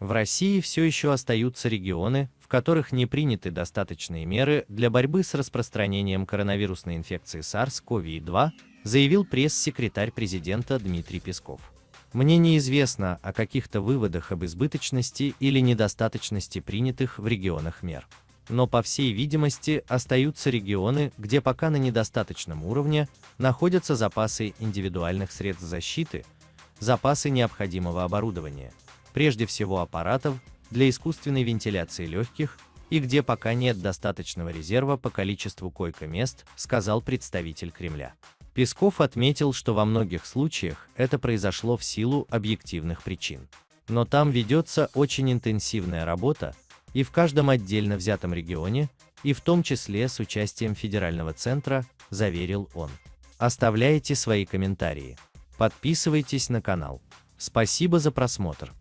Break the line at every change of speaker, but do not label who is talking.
В России все еще остаются регионы, в которых не приняты достаточные меры для борьбы с распространением коронавирусной инфекции SARS-CoV-2, заявил пресс-секретарь президента Дмитрий Песков. Мне неизвестно о каких-то выводах об избыточности или недостаточности принятых в регионах мер. Но по всей видимости остаются регионы, где пока на недостаточном уровне находятся запасы индивидуальных средств защиты, запасы необходимого оборудования, прежде всего аппаратов для искусственной вентиляции легких и где пока нет достаточного резерва по количеству койко-мест, сказал представитель Кремля. Песков отметил, что во многих случаях это произошло в силу объективных причин. Но там ведется очень интенсивная работа, и в каждом отдельно взятом регионе, и в том числе с участием федерального центра, заверил он. Оставляйте свои комментарии. Подписывайтесь на канал. Спасибо за просмотр.